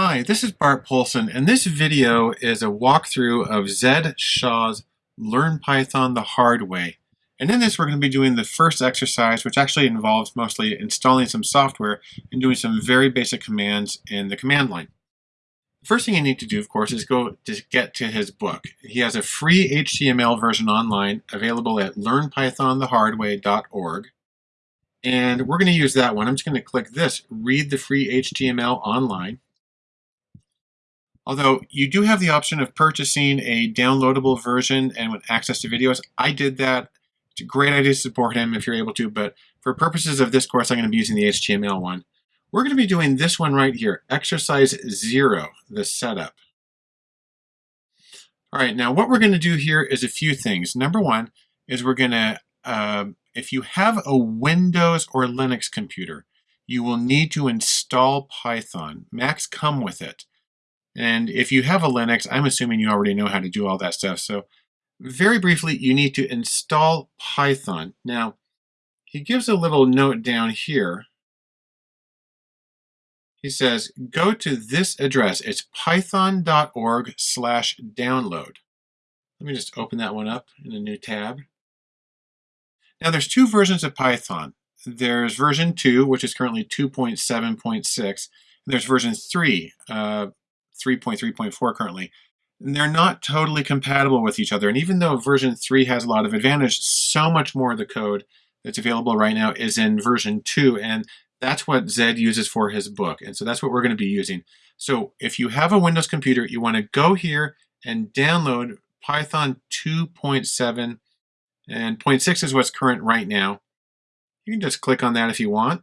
Hi, this is Bart Poulson, and this video is a walkthrough of Zed Shaw's Learn Python the Hard Way. And in this, we're going to be doing the first exercise, which actually involves mostly installing some software and doing some very basic commands in the command line. The first thing you need to do, of course, is go to get to his book. He has a free HTML version online available at learnpythonthehardway.org. And we're going to use that one. I'm just going to click this, read the free HTML online. Although you do have the option of purchasing a downloadable version and with access to videos. I did that. It's a great idea to support him if you're able to, but for purposes of this course, I'm going to be using the HTML one. We're going to be doing this one right here, exercise zero, the setup. All right, now what we're going to do here is a few things. Number one is we're going to, uh, if you have a Windows or Linux computer, you will need to install Python. Macs come with it. And if you have a Linux, I'm assuming you already know how to do all that stuff. So very briefly, you need to install Python. Now, he gives a little note down here. He says, go to this address. It's python.org slash download. Let me just open that one up in a new tab. Now there's two versions of Python. There's version 2, which is currently 2.7.6. There's version 3, uh, 3.3.4 currently. And they're not totally compatible with each other. And even though version 3 has a lot of advantage, so much more of the code that's available right now is in version 2. And that's what Zed uses for his book. And so that's what we're going to be using. So if you have a Windows computer, you want to go here and download Python 2.7 and 0.6 is what's current right now. You can just click on that if you want.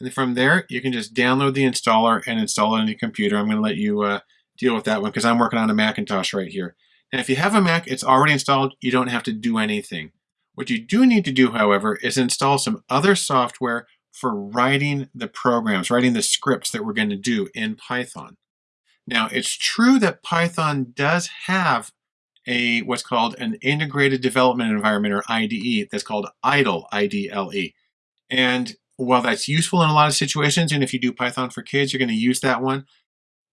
And from there, you can just download the installer and install it on your computer. I'm going to let you uh, deal with that one because I'm working on a Macintosh right here. And if you have a Mac, it's already installed. You don't have to do anything. What you do need to do, however, is install some other software for writing the programs, writing the scripts that we're going to do in Python. Now, it's true that Python does have a what's called an integrated development environment or IDE that's called IDLE, I-D-L-E. And while that's useful in a lot of situations, and if you do Python for kids, you're going to use that one.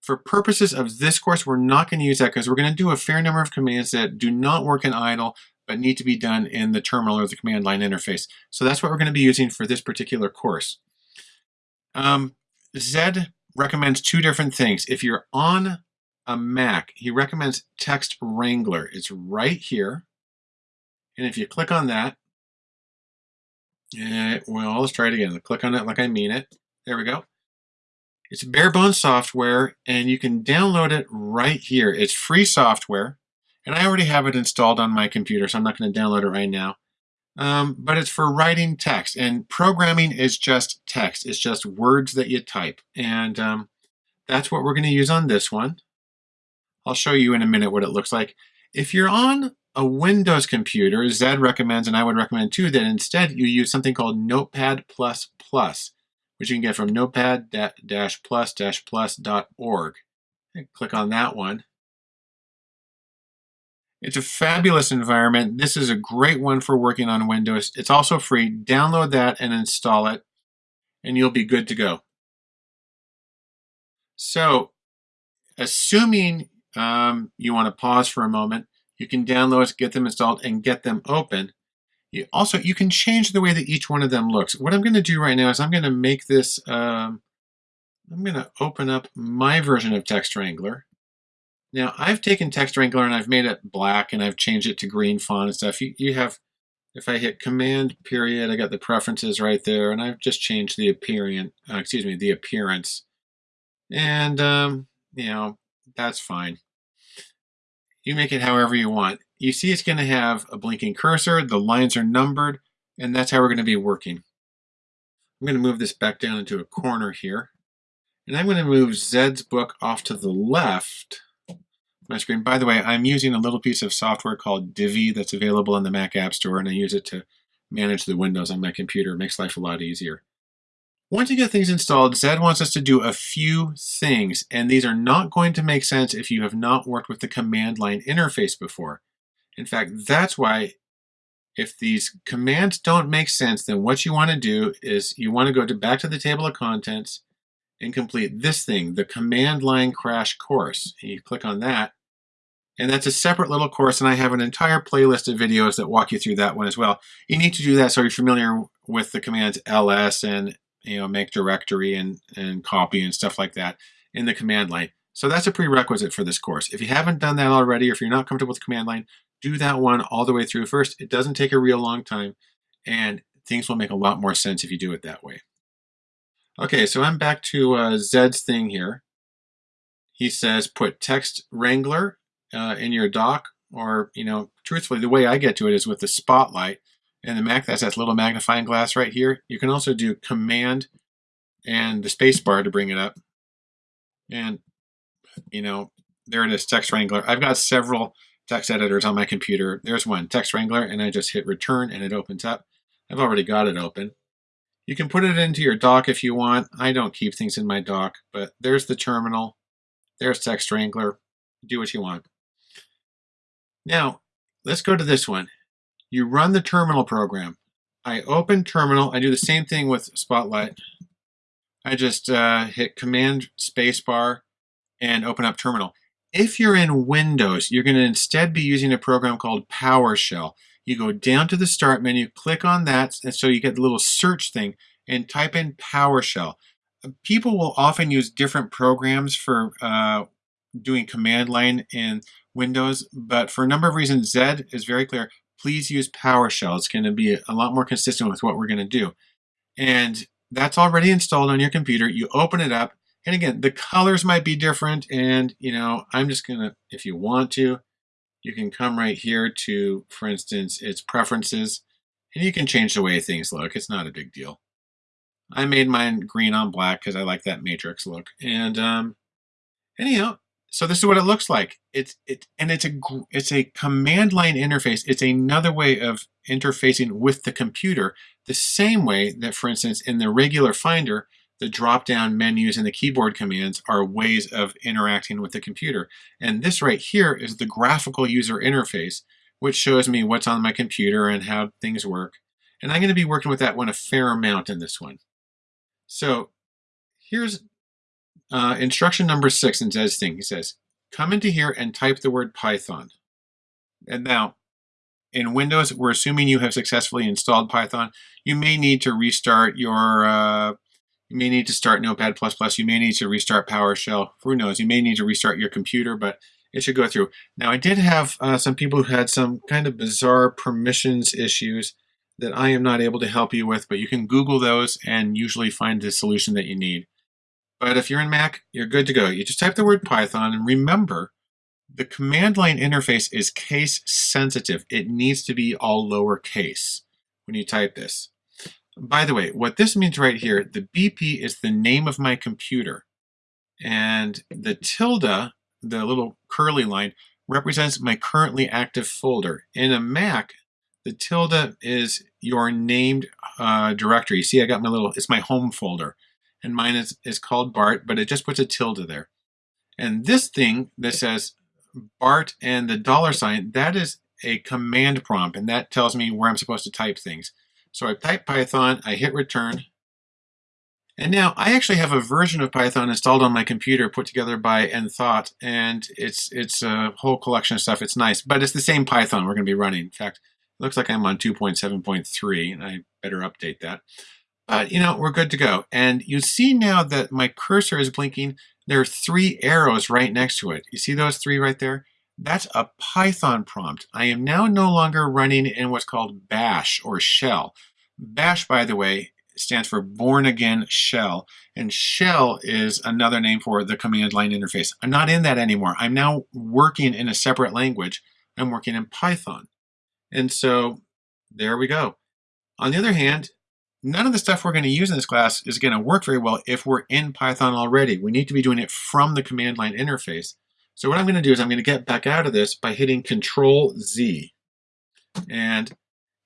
For purposes of this course, we're not going to use that because we're going to do a fair number of commands that do not work in idle, but need to be done in the terminal or the command line interface. So that's what we're going to be using for this particular course. Um, Zed recommends two different things. If you're on a Mac, he recommends Text Wrangler. It's right here. And if you click on that, yeah, well, let's try it again. Click on it like I mean it. There we go. It's bare bones software and you can download it right here. It's free software and I already have it installed on my computer, so I'm not going to download it right now. Um, but it's for writing text and programming is just text. It's just words that you type. And um, that's what we're going to use on this one. I'll show you in a minute what it looks like. If you're on a Windows computer, Zed recommends, and I would recommend too, that instead you use something called Notepad++, Plus which you can get from notepad-plus-plus.org. Click on that one. It's a fabulous environment. This is a great one for working on Windows. It's also free. Download that and install it, and you'll be good to go. So, assuming um, you want to pause for a moment, you can download, get them installed, and get them open. You also, you can change the way that each one of them looks. What I'm going to do right now is I'm going to make this, um, I'm going to open up my version of Text Wrangler. Now, I've taken Text Wrangler and I've made it black and I've changed it to green font and stuff. You, you have, if I hit Command period, I got the preferences right there, and I've just changed the appearance, uh, excuse me, the appearance. And, um, you know, that's fine. You make it however you want. You see it's going to have a blinking cursor, the lines are numbered, and that's how we're going to be working. I'm going to move this back down into a corner here. And I'm going to move Zed's book off to the left my screen. By the way, I'm using a little piece of software called Divvy that's available in the Mac App Store, and I use it to manage the windows on my computer. It makes life a lot easier. Once you get things installed, Zed wants us to do a few things, and these are not going to make sense if you have not worked with the command line interface before. In fact, that's why if these commands don't make sense, then what you want to do is you want to go to back to the table of contents, and complete this thing, the command line crash course. And you click on that, and that's a separate little course, and I have an entire playlist of videos that walk you through that one as well. You need to do that so you're familiar with the commands ls and you know make directory and, and copy and stuff like that in the command line. So that's a prerequisite for this course. If you haven't done that already, or if you're not comfortable with the command line, do that one all the way through first. It doesn't take a real long time, and things will make a lot more sense if you do it that way. Okay, so I'm back to uh, Zed's thing here. He says put text wrangler uh, in your dock, or, you know, truthfully, the way I get to it is with the spotlight. And the Mac, that's that little magnifying glass right here. You can also do command and the space bar to bring it up. And, you know, there it is, Text Wrangler. I've got several text editors on my computer. There's one, Text Wrangler, and I just hit return and it opens up. I've already got it open. You can put it into your dock if you want. I don't keep things in my dock, but there's the terminal. There's Text Wrangler. Do what you want. Now, let's go to this one. You run the terminal program. I open terminal. I do the same thing with Spotlight. I just uh, hit Command Spacebar and open up terminal. If you're in Windows, you're going to instead be using a program called PowerShell. You go down to the Start menu, click on that, and so you get the little search thing, and type in PowerShell. People will often use different programs for uh, doing command line in Windows, but for a number of reasons, Zed is very clear. Please use PowerShell. It's going to be a lot more consistent with what we're going to do. And that's already installed on your computer. You open it up, and again, the colors might be different. And, you know, I'm just going to, if you want to, you can come right here to, for instance, its preferences, and you can change the way things look. It's not a big deal. I made mine green on black because I like that matrix look. And um, anyhow, so this is what it looks like. It's it and it's a it's a command line interface. It's another way of interfacing with the computer, the same way that, for instance, in the regular Finder, the drop-down menus and the keyboard commands are ways of interacting with the computer. And this right here is the graphical user interface, which shows me what's on my computer and how things work. And I'm going to be working with that one a fair amount in this one. So here's uh, instruction number six in Zed's thing, he says, come into here and type the word Python. And now, in Windows, we're assuming you have successfully installed Python. You may need to restart your, uh, you may need to start Notepad++, you may need to restart PowerShell, who knows, you may need to restart your computer, but it should go through. Now, I did have uh, some people who had some kind of bizarre permissions issues that I am not able to help you with, but you can Google those and usually find the solution that you need. But if you're in Mac, you're good to go. You just type the word Python and remember the command line interface is case sensitive. It needs to be all lowercase when you type this. By the way, what this means right here, the BP is the name of my computer. And the tilde, the little curly line, represents my currently active folder. In a Mac, the tilde is your named uh, directory. You see, I got my little, it's my home folder and mine is, is called Bart, but it just puts a tilde there. And this thing that says Bart and the dollar sign, that is a command prompt, and that tells me where I'm supposed to type things. So I type Python, I hit return, and now I actually have a version of Python installed on my computer put together by Enthought, and it's it's a whole collection of stuff. It's nice, but it's the same Python we're going to be running. In fact, it looks like I'm on 2.7.3, and I better update that. But, you know, we're good to go. And you see now that my cursor is blinking. There are three arrows right next to it. You see those three right there? That's a Python prompt. I am now no longer running in what's called bash or shell. Bash, by the way, stands for Bourne Again Shell. And shell is another name for the command line interface. I'm not in that anymore. I'm now working in a separate language. I'm working in Python. And so there we go. On the other hand, none of the stuff we're going to use in this class is going to work very well if we're in Python already. We need to be doing it from the command line interface. So what I'm going to do is I'm going to get back out of this by hitting Control Z. And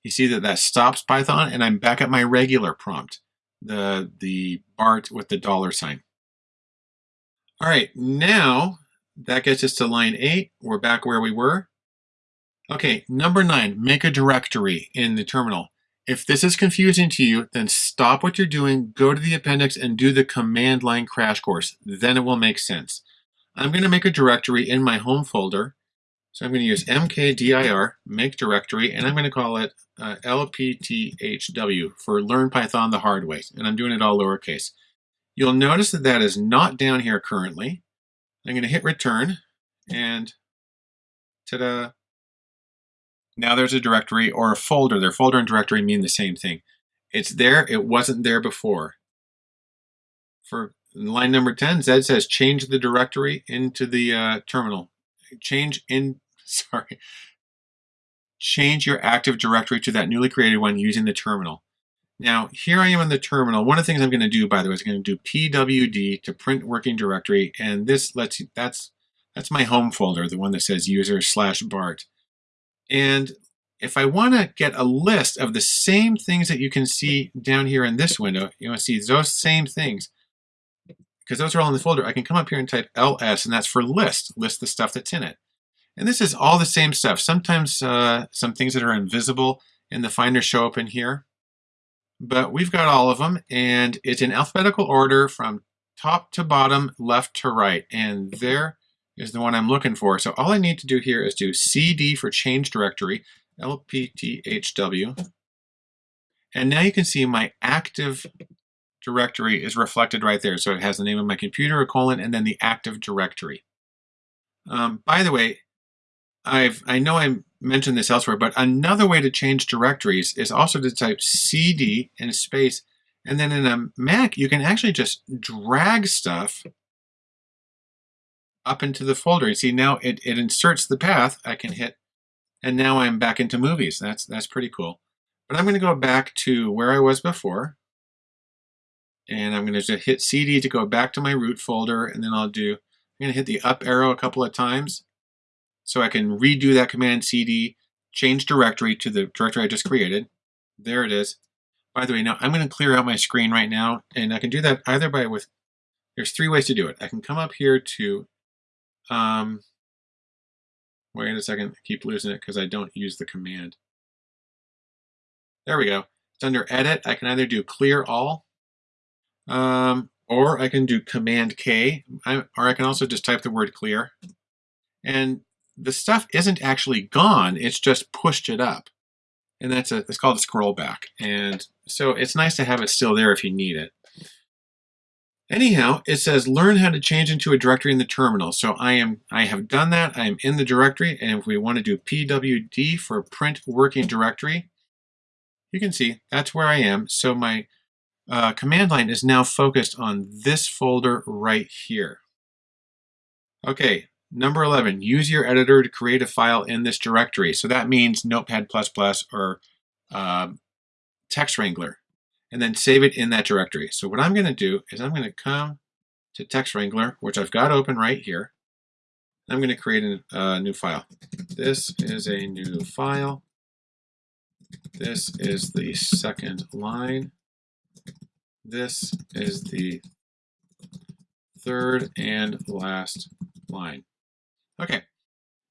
you see that that stops Python and I'm back at my regular prompt, the, the BART with the dollar sign. All right, now that gets us to line eight. We're back where we were. Okay, number nine, make a directory in the terminal. If this is confusing to you, then stop what you're doing, go to the appendix and do the command line crash course. Then it will make sense. I'm going to make a directory in my home folder. So I'm going to use mkdir, make directory, and I'm going to call it uh, lpthw for Learn Python the Hard Way. And I'm doing it all lowercase. You'll notice that that is not down here currently. I'm going to hit return and ta-da. Now there's a directory or a folder. Their folder and directory mean the same thing. It's there. It wasn't there before. For line number 10, Zed says change the directory into the uh, terminal. Change in, sorry, change your Active Directory to that newly created one using the terminal. Now, here I am in the terminal. One of the things I'm going to do, by the way, is I'm going to do pwd to print working directory, and this lets you, that's that's my home folder, the one that says user slash Bart. And if I want to get a list of the same things that you can see down here in this window, you want to see those same things, because those are all in the folder, I can come up here and type ls, and that's for list, list the stuff that's in it. And this is all the same stuff. Sometimes uh, some things that are invisible in the Finder show up in here but we've got all of them and it's in alphabetical order from top to bottom, left to right. And there is the one I'm looking for. So all I need to do here is do CD for change directory, LPTHW. And now you can see my active directory is reflected right there. So it has the name of my computer, a colon, and then the active directory. Um, by the way, I've I know I mentioned this elsewhere, but another way to change directories is also to type cd in space, and then in a Mac you can actually just drag stuff up into the folder. You see now it, it inserts the path. I can hit, and now I'm back into movies. That's that's pretty cool. But I'm going to go back to where I was before, and I'm going to hit cd to go back to my root folder, and then I'll do. I'm going to hit the up arrow a couple of times so I can redo that command cd, change directory to the directory I just created. There it is. By the way, now I'm going to clear out my screen right now, and I can do that either by with, there's three ways to do it. I can come up here to, um, wait a second, I keep losing it because I don't use the command. There we go. It's under edit. I can either do clear all, um, or I can do command K, I, or I can also just type the word clear. And the stuff isn't actually gone, it's just pushed it up. And that's a, it's called a scroll back. And so it's nice to have it still there if you need it. Anyhow, it says learn how to change into a directory in the terminal. So I am I have done that. I am in the directory. And if we want to do pwd for print working directory, you can see that's where I am. So my uh, command line is now focused on this folder right here. Okay, Number 11, use your editor to create a file in this directory. So that means Notepad++ or uh, Text Wrangler, and then save it in that directory. So what I'm going to do is I'm going to come to Text Wrangler, which I've got open right here. I'm going to create a new file. This is a new file. This is the second line. This is the third and last line. Okay,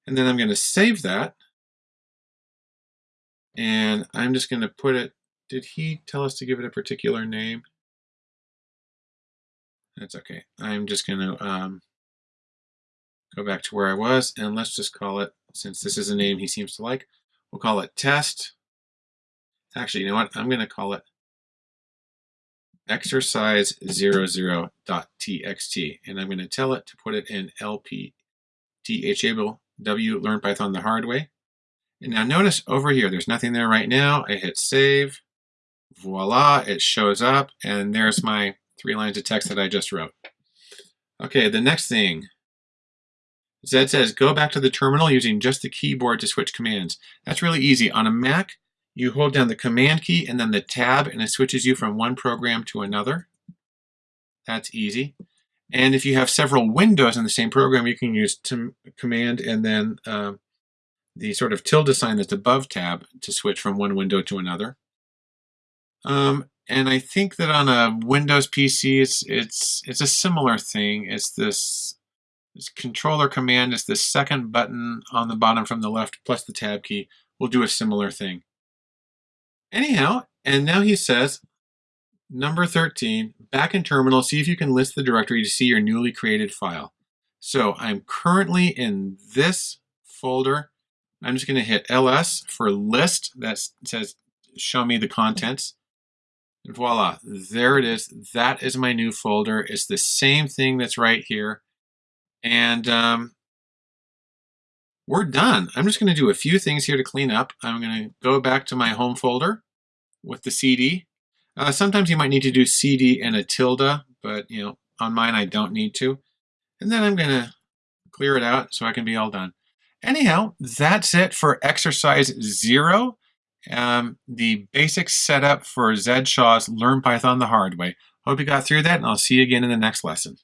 and then I'm going to save that. And I'm just going to put it, did he tell us to give it a particular name? That's okay. I'm just going to um, go back to where I was and let's just call it, since this is a name he seems to like, we'll call it test. Actually, you know what? I'm going to call it exercise00.txt and I'm going to tell it to put it in LP W learn Python the hard way. And now notice over here, there's nothing there right now. I hit save. Voila, it shows up. And there's my three lines of text that I just wrote. Okay, the next thing. Zed says, go back to the terminal using just the keyboard to switch commands. That's really easy. On a Mac, you hold down the command key and then the tab, and it switches you from one program to another. That's easy. And if you have several windows in the same program, you can use command and then uh, the sort of tilde sign that's above tab to switch from one window to another. Um, and I think that on a Windows PC, it's it's it's a similar thing. It's this, this controller command is the second button on the bottom from the left plus the tab key We'll do a similar thing. Anyhow, and now he says, number 13, back in terminal, see if you can list the directory to see your newly created file. So I'm currently in this folder. I'm just going to hit ls for list. That says show me the contents. And voila, there it is. That is my new folder. It's the same thing that's right here. And um, we're done. I'm just going to do a few things here to clean up. I'm going to go back to my home folder with the CD. Uh, sometimes you might need to do CD and a tilde, but you know, on mine I don't need to. And then I'm going to clear it out so I can be all done. Anyhow, that's it for exercise zero. Um, the basic setup for Zed Shaw's Learn Python the Hard Way. Hope you got through that, and I'll see you again in the next lesson.